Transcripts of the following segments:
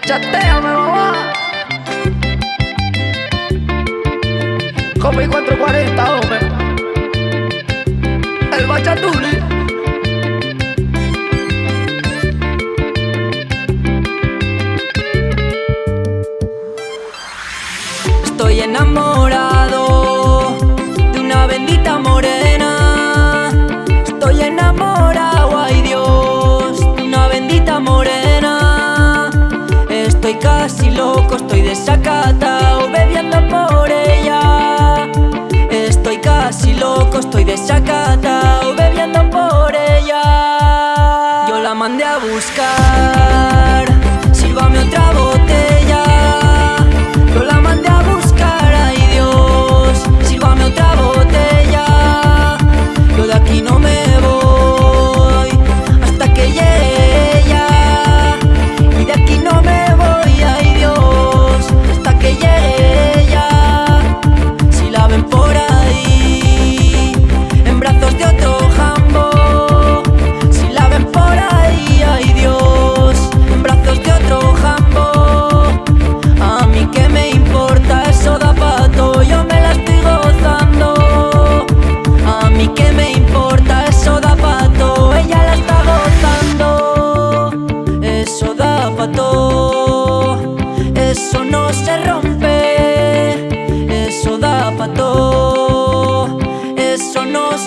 Bachateame, mamá. Como encuentro 40, hombre. El bachatuli. Estoy enamorado de una bendita morena.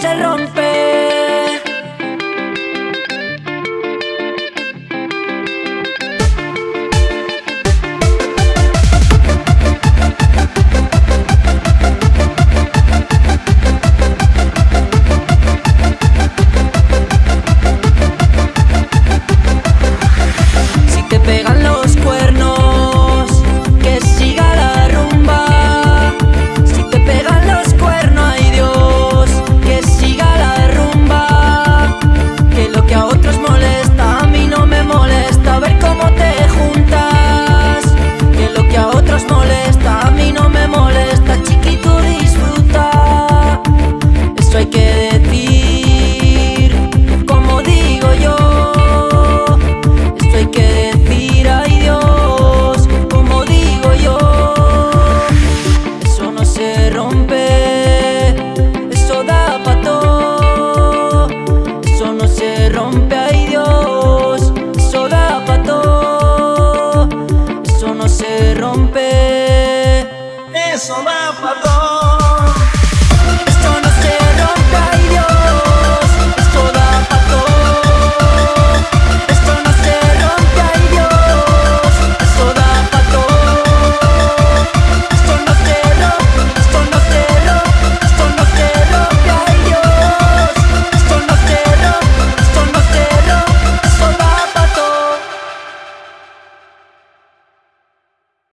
se rompe.